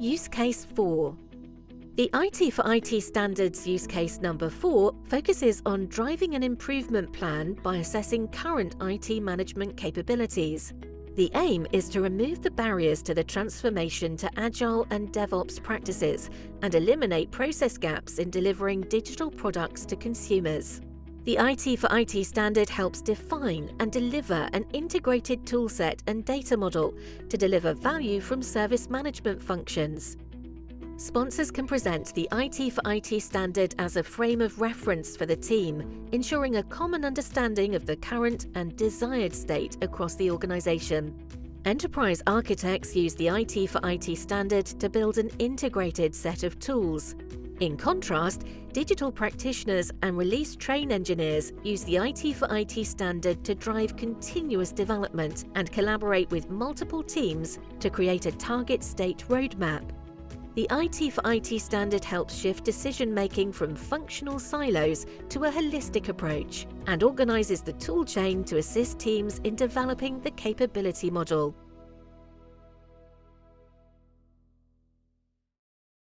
Use Case 4 The IT for IT Standards use case number 4 focuses on driving an improvement plan by assessing current IT management capabilities. The aim is to remove the barriers to the transformation to Agile and DevOps practices and eliminate process gaps in delivering digital products to consumers. The IT for IT standard helps define and deliver an integrated toolset and data model to deliver value from service management functions. Sponsors can present the IT for IT standard as a frame of reference for the team, ensuring a common understanding of the current and desired state across the organisation. Enterprise architects use the IT for IT standard to build an integrated set of tools. In contrast, digital practitioners and release train engineers use the IT for IT standard to drive continuous development and collaborate with multiple teams to create a target state roadmap. The IT for IT standard helps shift decision-making from functional silos to a holistic approach and organises the tool chain to assist teams in developing the capability model.